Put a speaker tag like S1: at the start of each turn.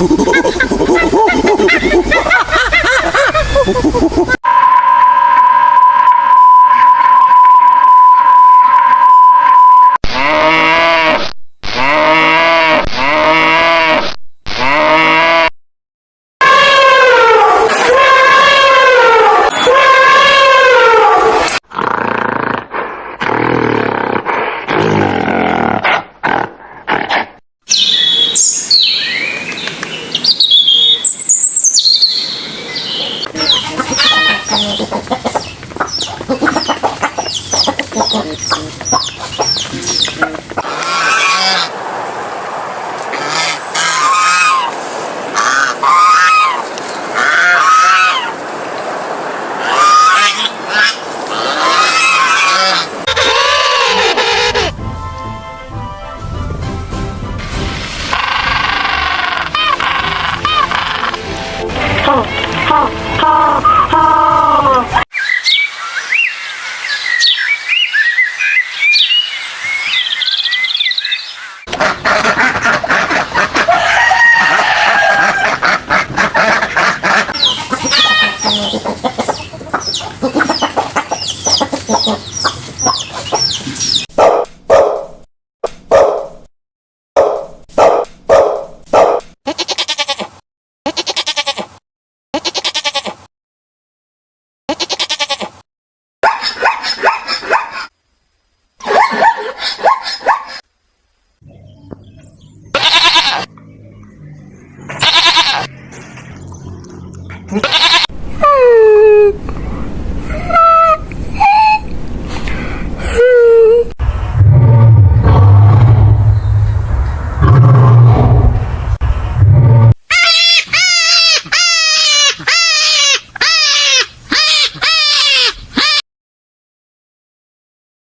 S1: ハハハハ Thank you. Ha ha
S2: ha!